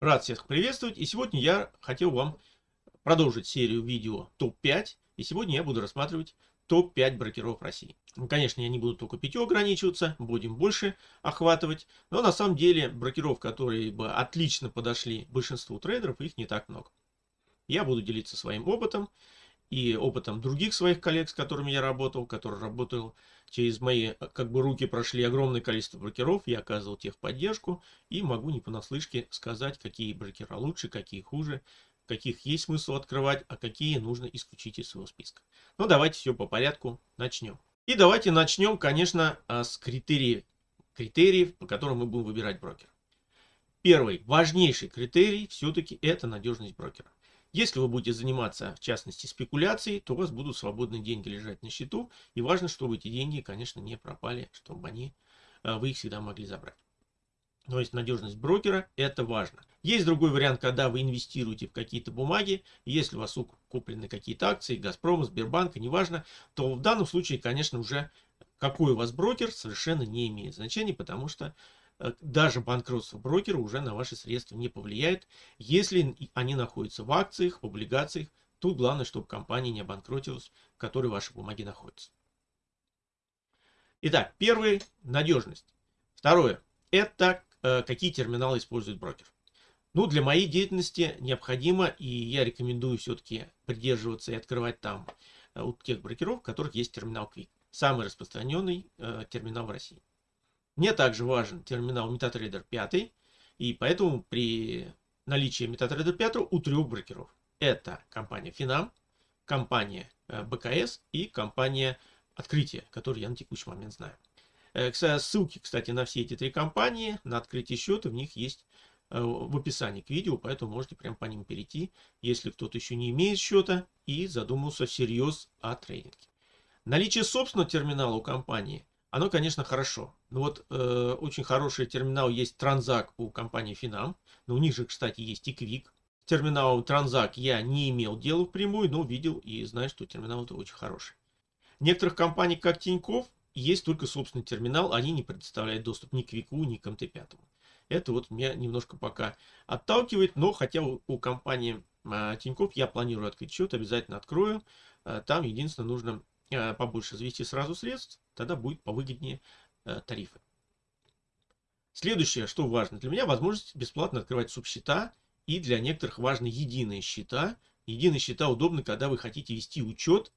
Рад всех приветствовать. И сегодня я хотел вам продолжить серию видео ТОП-5. И сегодня я буду рассматривать топ-5 брокеров России. Ну, конечно, я не буду только 5 ограничиваться, будем больше охватывать. Но на самом деле брокеров, которые бы отлично подошли большинству трейдеров, их не так много. Я буду делиться своим опытом и опытом других своих коллег, с которыми я работал, которые работал через мои как бы руки прошли огромное количество брокеров, я оказывал техподдержку и могу не понаслышке сказать, какие брокера лучше, какие хуже, каких есть смысл открывать, а какие нужно исключить из своего списка. Ну давайте все по порядку начнем. И давайте начнем, конечно, а, с критериев, критериев, по которым мы будем выбирать брокера. Первый, важнейший критерий все-таки это надежность брокера. Если вы будете заниматься, в частности, спекуляцией, то у вас будут свободные деньги лежать на счету. И важно, чтобы эти деньги, конечно, не пропали, чтобы они, э, вы их всегда могли забрать. То есть надежность брокера – это важно. Есть другой вариант, когда вы инвестируете в какие-то бумаги. Если у вас куплены какие-то акции, Газпрома, Сбербанка, неважно, то в данном случае, конечно, уже какой у вас брокер совершенно не имеет значения, потому что даже банкротство брокера уже на ваши средства не повлияет, если они находятся в акциях, в облигациях. Тут главное, чтобы компания не обанкротилась, в которой ваши бумаги находятся. Итак, первый – надежность. Второе – это э, какие терминалы использует брокер. Ну, для моей деятельности необходимо, и я рекомендую все-таки придерживаться и открывать там э, у тех брокеров, у которых есть терминал Quick. Самый распространенный э, терминал в России. Мне также важен терминал MetaTrader 5, и поэтому при наличии MetaTrader 5 у трех брокеров. Это компания Finam, компания э, БКС и компания Открытие, которую я на текущий момент знаю. Э, ссылки, кстати, на все эти три компании, на открытие счета, в них есть э, в описании к видео, поэтому можете прям по ним перейти, если кто-то еще не имеет счета и задумался всерьез о трейдинге. Наличие собственного терминала у компании оно, конечно, хорошо. Но вот э, очень хороший терминал есть Транзак у компании Финам. Но у них же, кстати, есть и Квик. Терминал Транзак я не имел дела впрямую, но видел и знаю, что терминал это очень хороший. Некоторых компаний, как Тиньков, есть только собственный терминал. Они не предоставляют доступ ни к Квику, ни к МТ-5. Это вот меня немножко пока отталкивает, но хотя у, у компании э, Тиньков я планирую открыть счет, обязательно открою. Э, там единственное нужно Э, побольше завести сразу средств, тогда будет повыгоднее тарифы. Следующее, что важно для меня, возможность бесплатно открывать субсчета. И для некоторых важны единые счета. Единые счета удобны, когда вы хотите вести учет,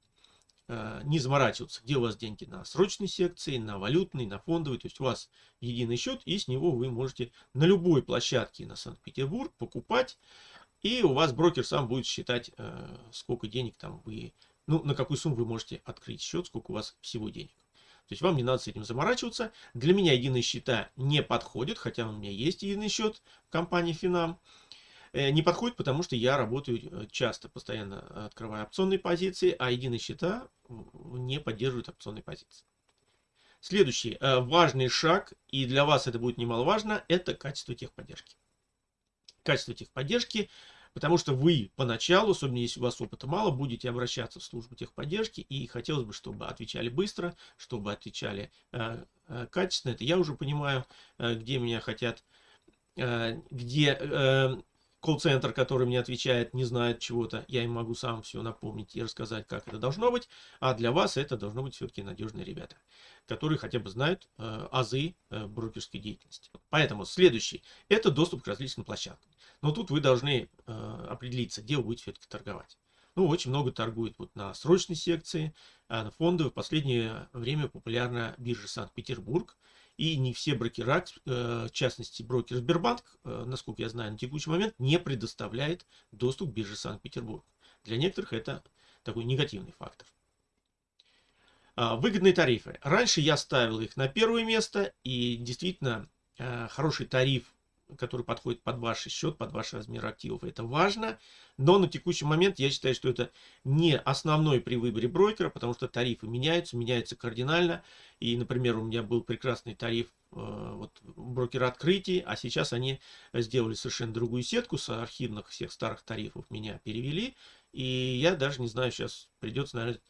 э, не заморачиваться, где у вас деньги на срочной секции, на валютной, на фондовой. То есть у вас единый счет, и с него вы можете на любой площадке на Санкт-Петербург покупать. И у вас брокер сам будет считать, сколько денег там вы ну, на какую сумму вы можете открыть счет, сколько у вас всего денег. То есть вам не надо с этим заморачиваться. Для меня единые счета не подходят, хотя у меня есть единый счет в компании Финам. Э, не подходит, потому что я работаю э, часто, постоянно открываю опционные позиции, а единые счета не поддерживают опционные позиции. Следующий э, важный шаг, и для вас это будет немаловажно, это качество техподдержки. Качество техподдержки Потому что вы поначалу, особенно если у вас опыта мало, будете обращаться в службу техподдержки. И хотелось бы, чтобы отвечали быстро, чтобы отвечали э, э, качественно. Это я уже понимаю, э, где меня хотят, э, где э, колл-центр, который мне отвечает, не знает чего-то. Я им могу сам все напомнить и рассказать, как это должно быть. А для вас это должно быть все-таки надежные ребята, которые хотя бы знают э, азы э, брокерской деятельности. Поэтому следующий – это доступ к различным площадкам. Но тут вы должны э, определиться, где вы будете все-таки торговать. Ну, очень много торгуют вот на срочной секции, а на фондовой. В последнее время популярна биржа Санкт-Петербург. И не все брокера, э, в частности брокер Сбербанк, э, насколько я знаю, на текущий момент не предоставляет доступ к бирже Санкт-Петербург. Для некоторых это такой негативный фактор. А, выгодные тарифы. Раньше я ставил их на первое место, и действительно э, хороший тариф который подходит под ваш счет, под ваш размер активов. Это важно, но на текущий момент я считаю, что это не основной при выборе брокера, потому что тарифы меняются, меняются кардинально. И, например, у меня был прекрасный тариф э, вот, брокера открытий, а сейчас они сделали совершенно другую сетку с архивных всех старых тарифов, меня перевели. И я даже не знаю, сейчас придется, наверное,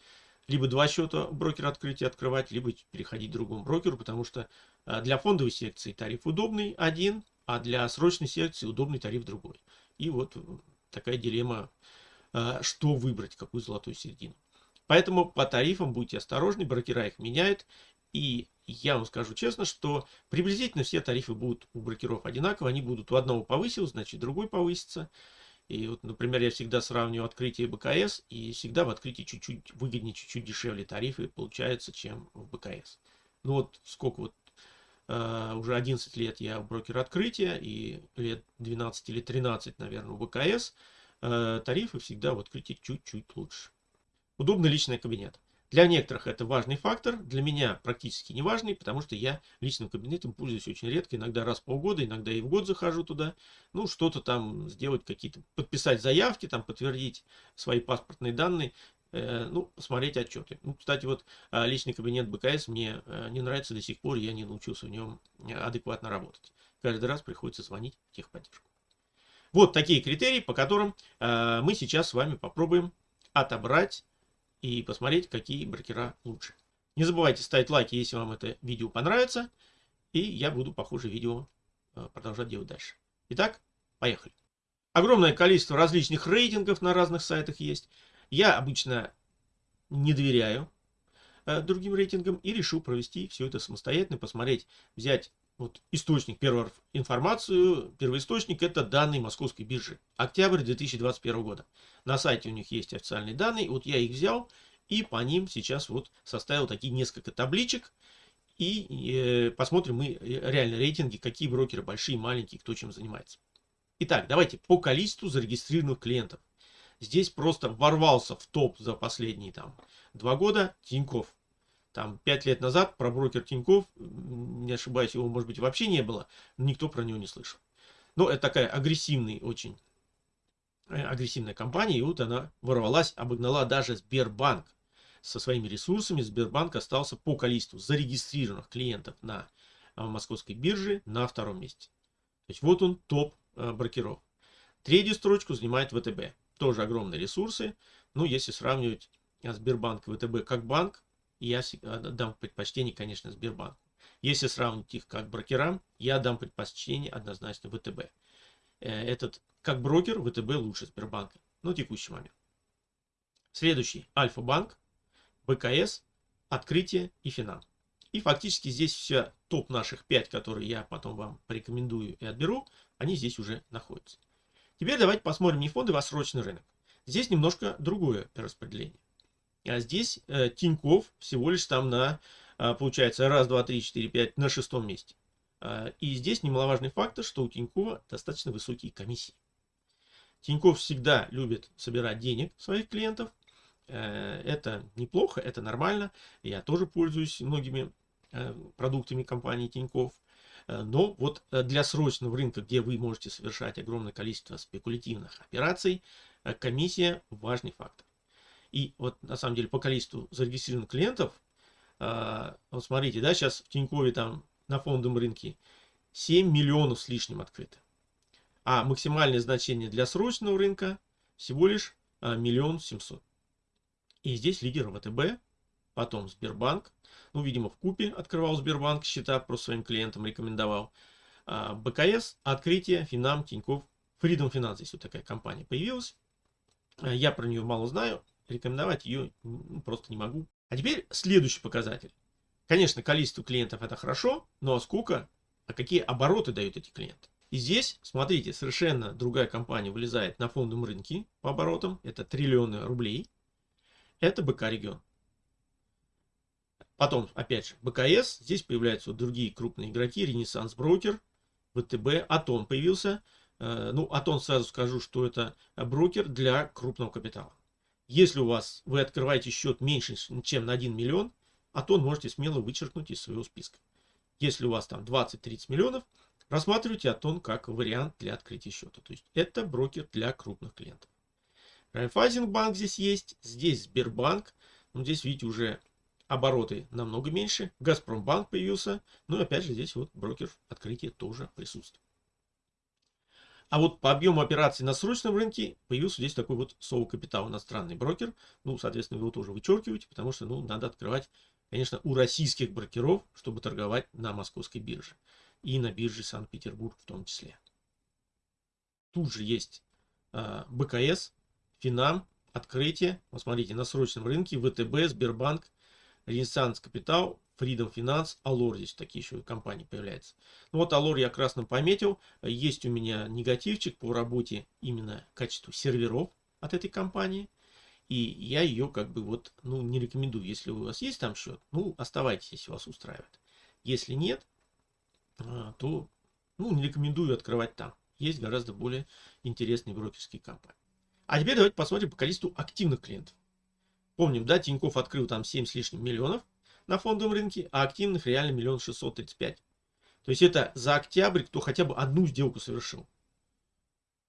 либо два счета брокера открытия открывать, либо переходить к другому брокеру, потому что э, для фондовой секции тариф удобный один, а для срочной секции удобный тариф другой. И вот такая дилемма, что выбрать, какую золотую середину. Поэтому по тарифам будьте осторожны, брокера их меняют. И я вам скажу честно, что приблизительно все тарифы будут у брокеров одинаковые. Они будут у одного повысил, значит другой повысится. И вот, например, я всегда сравниваю открытие БКС, и всегда в открытии чуть-чуть выгоднее, чуть-чуть дешевле тарифы получаются, чем в БКС. Ну вот сколько вот уже 11 лет я брокер открытия и лет 12 или 13, наверное, в БКС. Uh, тарифы всегда в открытии чуть-чуть лучше. Удобный личный кабинет. Для некоторых это важный фактор, для меня практически не важный, потому что я личным кабинетом пользуюсь очень редко, иногда раз в полгода, иногда и в год захожу туда. Ну, что-то там сделать, какие-то, подписать заявки, там подтвердить свои паспортные данные, э, ну, посмотреть отчеты. Ну, кстати, вот э, личный кабинет БКС мне э, не нравится до сих пор, я не научился в нем адекватно работать. Каждый раз приходится звонить в техподдержку. Вот такие критерии, по которым э, мы сейчас с вами попробуем отобрать и посмотреть, какие брокера лучше. Не забывайте ставить лайки, если вам это видео понравится. И я буду похожие видео э, продолжать делать дальше. Итак, поехали. Огромное количество различных рейтингов на разных сайтах есть. Я обычно не доверяю э, другим рейтингам и решил провести все это самостоятельно, посмотреть, взять вот источник, первую информацию, первоисточник это данные московской биржи. Октябрь 2021 года. На сайте у них есть официальные данные. Вот я их взял и по ним сейчас вот составил такие несколько табличек. И э, посмотрим мы реально рейтинги, какие брокеры большие, маленькие, кто чем занимается. Итак, давайте по количеству зарегистрированных клиентов. Здесь просто ворвался в топ за последние там два года Тиньков там пять лет назад про брокер Тиньков, не ошибаюсь, его может быть вообще не было, никто про него не слышал. Но это такая агрессивный очень, э, агрессивная компания, и вот она ворвалась, обогнала даже Сбербанк со своими ресурсами. Сбербанк остался по количеству зарегистрированных клиентов на э, московской бирже на втором месте. То есть вот он топ э, брокеров. Третью строчку занимает ВТБ. Тоже огромные ресурсы. Ну, если сравнивать Сбербанк и ВТБ как банк, я дам предпочтение, конечно, Сбербанку. Если сравнить их как брокерам, я дам предпочтение однозначно ВТБ. Э, этот, как брокер, ВТБ лучше Сбербанка на текущий момент. Следующий Альфа-банк, БКС, Открытие и Финал. И фактически здесь все топ наших 5, которые я потом вам порекомендую и отберу, они здесь уже находятся. Теперь давайте посмотрим не фонды, а срочный рынок. Здесь немножко другое распределение. А здесь э, Тиньков всего лишь там на, э, получается, раз, два, три, четыре, пять, на шестом месте. Э, и здесь немаловажный фактор, что у Тинькова достаточно высокие комиссии. Тиньков всегда любит собирать денег своих клиентов. Э, это неплохо, это нормально. Я тоже пользуюсь многими э, продуктами компании Тиньков. Э, но вот э, для срочного рынка, где вы можете совершать огромное количество спекулятивных операций, э, комиссия важный фактор. И вот на самом деле по количеству зарегистрированных клиентов, а, вот смотрите, да, сейчас в Тинькове там на фондовом рынке 7 миллионов с лишним открыто. А максимальное значение для срочного рынка всего лишь а, миллион семьсот. И здесь лидер ВТБ, потом Сбербанк. Ну, видимо, в купе открывал Сбербанк счета, просто своим клиентам рекомендовал. А, БКС, Открытие, Финам, Тиньков, Freedom Finance. Здесь вот такая компания появилась. Я про нее мало знаю рекомендовать ее просто не могу. А теперь следующий показатель. Конечно, количество клиентов это хорошо, но сколько, а какие обороты дают эти клиенты? И здесь, смотрите, совершенно другая компания вылезает на фондовом рынке по оборотам. Это триллионы рублей. Это БК регион. Потом, опять же, БКС. Здесь появляются вот другие крупные игроки. Ренессанс Брокер, ВТБ, Атон появился. Э, ну, Атон сразу скажу, что это брокер для крупного капитала. Если у вас вы открываете счет меньше, чем на 1 миллион, а то можете смело вычеркнуть из своего списка. Если у вас там 20-30 миллионов, рассматривайте Атон как вариант для открытия счета. То есть это брокер для крупных клиентов. Райфайзенбанк здесь есть, здесь Сбербанк. Ну, здесь, видите, уже обороты намного меньше. Газпромбанк появился. Ну и опять же здесь вот брокер открытия тоже присутствует. А вот по объему операций на срочном рынке появился здесь такой вот Соу Капитал, иностранный брокер. Ну, соответственно, его тоже вычеркиваете, потому что, ну, надо открывать, конечно, у российских брокеров, чтобы торговать на московской бирже. и на бирже Санкт-Петербург в том числе. Тут же есть э, БКС, Финам, Открытие. Вот смотрите, на срочном рынке ВТБ, Сбербанк, Ренессанс Капитал, Freedom Finance, Алор здесь такие еще компании появляются. Ну вот Алор я красным пометил. Есть у меня негативчик по работе именно качеству серверов от этой компании. И я ее как бы вот, ну, не рекомендую. Если у вас есть там счет, ну, оставайтесь, если вас устраивает. Если нет, а, то, ну, не рекомендую открывать там. Есть гораздо более интересные брокерские компании. А теперь давайте посмотрим по количеству активных клиентов. Помним, да, Тиньков открыл там 7 с лишним миллионов на фондовом рынке, а активных реально миллион шестьсот тридцать пять. То есть это за октябрь, кто хотя бы одну сделку совершил.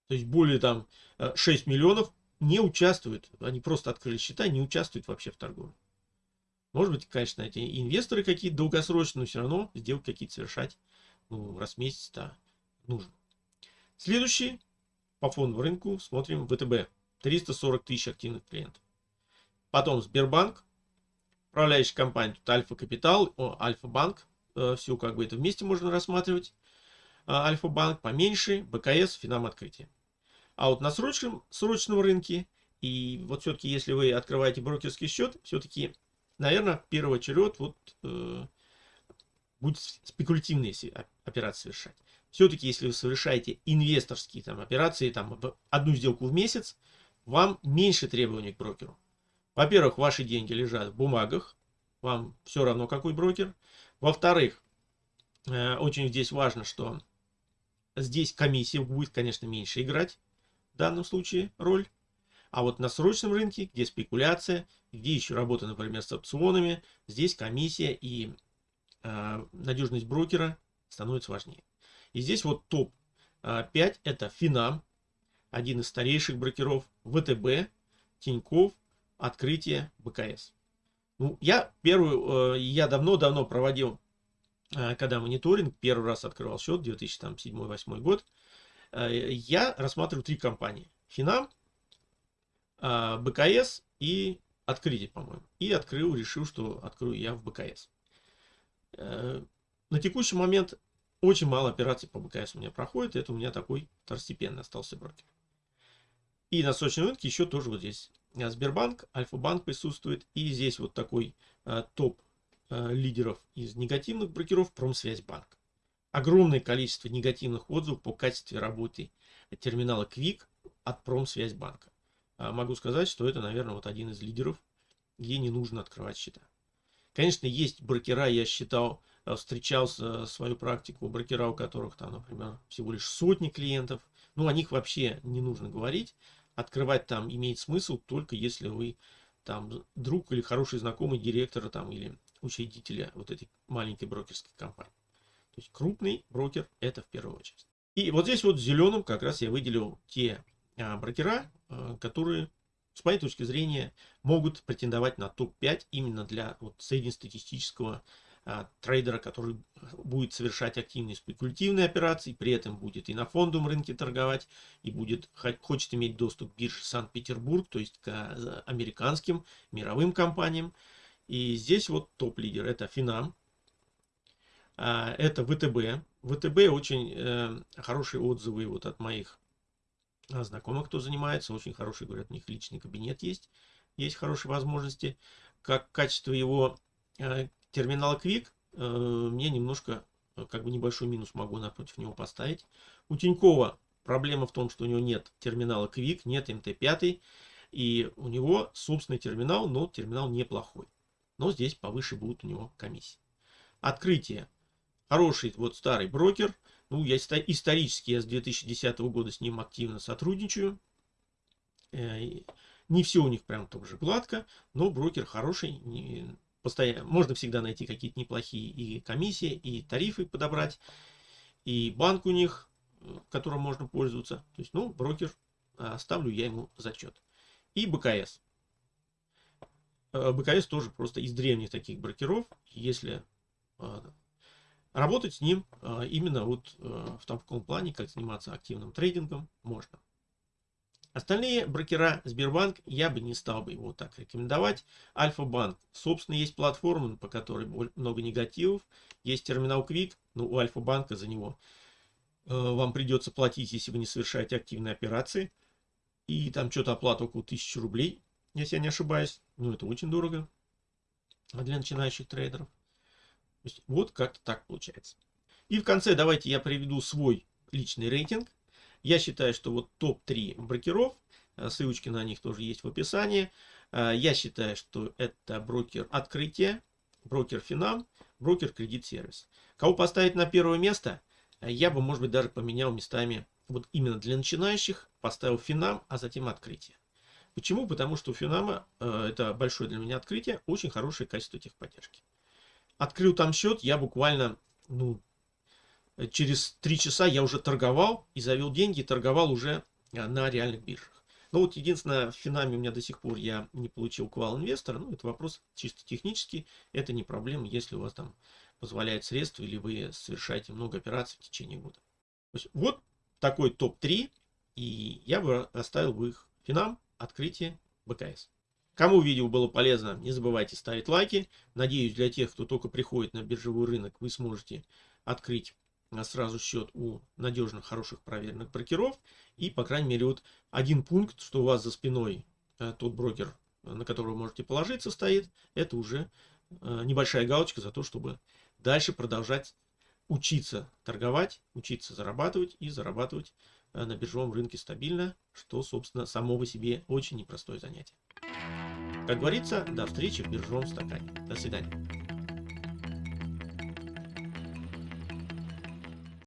То есть более там 6 э, миллионов не участвуют. Они просто открыли счета, не участвуют вообще в торговле. Может быть, конечно, эти инвесторы какие-то долгосрочные, но все равно сделки какие-то совершать ну, раз в месяц-то нужно. Следующий по фондовому рынку смотрим ВТБ. 340 тысяч активных клиентов. Потом Сбербанк, управляющая компания, тут Альфа Капитал, Альфа-банк, э, все как бы это вместе можно рассматривать. А, Альфа-банк поменьше, БКС, Финам открытие. А вот на срочном, срочном рынке, и вот все-таки если вы открываете брокерский счет, все-таки, наверное, первый очередь вот, э, будет спекулятивные операции совершать. Все-таки, если вы совершаете инвесторские там, операции, там, одну сделку в месяц, вам меньше требований к брокеру. Во-первых, ваши деньги лежат в бумагах, вам все равно какой брокер. Во-вторых, э, очень здесь важно, что здесь комиссия будет, конечно, меньше играть в данном случае роль. А вот на срочном рынке, где спекуляция, где еще работа, например, с опционами, здесь комиссия и э, надежность брокера становится важнее. И здесь вот топ 5 э, это Финам, один из старейших брокеров, ВТБ, Тиньков, Открытие, БКС. Ну, я первую, э, я давно-давно проводил, э, когда мониторинг, первый раз открывал счет, 2007-2008 год, я рассматриваю три компании. Финам, БКС и Открытие, по-моему. И открыл, решил, что открою я в БКС. На текущий момент очень мало операций по БКС у меня проходит. Это у меня такой второстепенный остался брокер. И на срочном рынке еще тоже вот здесь Сбербанк, Альфа-банк присутствует. И здесь вот такой а, топ а, лидеров из негативных брокеров Промсвязьбанк. Огромное количество негативных отзывов по качеству работы терминала Quick от Промсвязьбанка. А, могу сказать, что это, наверное, вот один из лидеров, где не нужно открывать счета. Конечно, есть брокера, я считал, Э, встречался свою практику брокера, у которых там, например, всего лишь сотни клиентов. Ну, о них вообще не нужно говорить. Открывать там имеет смысл только если вы там друг или хороший знакомый директора там или учредителя вот этой маленькой брокерской компании. То есть крупный брокер это в первую очередь. И вот здесь вот зеленым как раз я выделил те а, брокера, а, которые с моей точки зрения могут претендовать на топ-5 именно для вот, среднестатистического а, трейдера, который будет совершать активные спекулятивные операции, при этом будет и на фондовом рынке торговать, и будет, хочет иметь доступ к бирже Санкт-Петербург, то есть к а, американским мировым компаниям. И здесь вот топ-лидер это Финам, а, это ВТБ. ВТБ очень э, хорошие отзывы вот от моих знакомых, кто занимается, очень хороший, говорят, у них личный кабинет есть, есть хорошие возможности. Как качество его э, терминал Quick э, мне немножко, э, как бы небольшой минус могу напротив него поставить. У Тинькова проблема в том, что у него нет терминала Quick, нет МТ5, и у него собственный терминал, но терминал неплохой. Но здесь повыше будут у него комиссии. Открытие. Хороший вот старый брокер. Ну, я исторически, я с 2010 года с ним активно сотрудничаю. Э, не все у них прям так же гладко, но брокер хороший, постоянно, можно всегда найти какие-то неплохие и комиссии, и тарифы подобрать, и банк у них, которым можно пользоваться. То есть, ну, брокер, а, ставлю я ему зачет. И БКС. Э, БКС тоже просто из древних таких брокеров. Если а, работать с ним а, именно вот э, в таком плане, как заниматься активным трейдингом, можно. Остальные брокера Сбербанк я бы не стал бы его так рекомендовать. Альфа-банк. Собственно, есть платформа, по которой много негативов. Есть терминал Quick, но у Альфа-банка за него э, вам придется платить, если вы не совершаете активные операции. И там что-то оплата около 1000 рублей, если я не ошибаюсь. Ну, это очень дорого для начинающих трейдеров. вот как-то так получается. И в конце давайте я приведу свой личный рейтинг. Я считаю, что вот топ-3 брокеров, э, ссылочки на них тоже есть в описании. Э, я считаю, что это брокер открытия, брокер Финам, брокер кредит сервис. Кого поставить на первое место, э, я бы, может быть, даже поменял местами вот именно для начинающих, поставил Финам, а затем открытие. Почему? Потому что у Финама, это большое для меня открытие, очень хорошее качество техподдержки. Открыл там счет, я буквально, ну, через три часа я уже торговал и завел деньги, торговал уже а, на реальных биржах. Но вот единственное, в Финаме у меня до сих пор я не получил квал инвестора. Ну, это вопрос чисто технический. Это не проблема, если у вас там позволяет средства или вы совершаете много операций в течение года. Вот такой топ-3. И я бы оставил бы их. Финам, открытие, БКС. Кому видео было полезно, не забывайте ставить лайки. Надеюсь, для тех, кто только приходит на биржевой рынок, вы сможете открыть сразу счет у надежных, хороших, проверенных брокеров. И, по крайней мере, вот один пункт, что у вас за спиной э, тот брокер, на которого можете положиться, стоит, это уже э, небольшая галочка за то, чтобы дальше продолжать учиться торговать, учиться зарабатывать и зарабатывать э, на биржевом рынке стабильно, что, собственно, само по себе очень непростое занятие. Как говорится, до встречи в биржевом стакане. До свидания.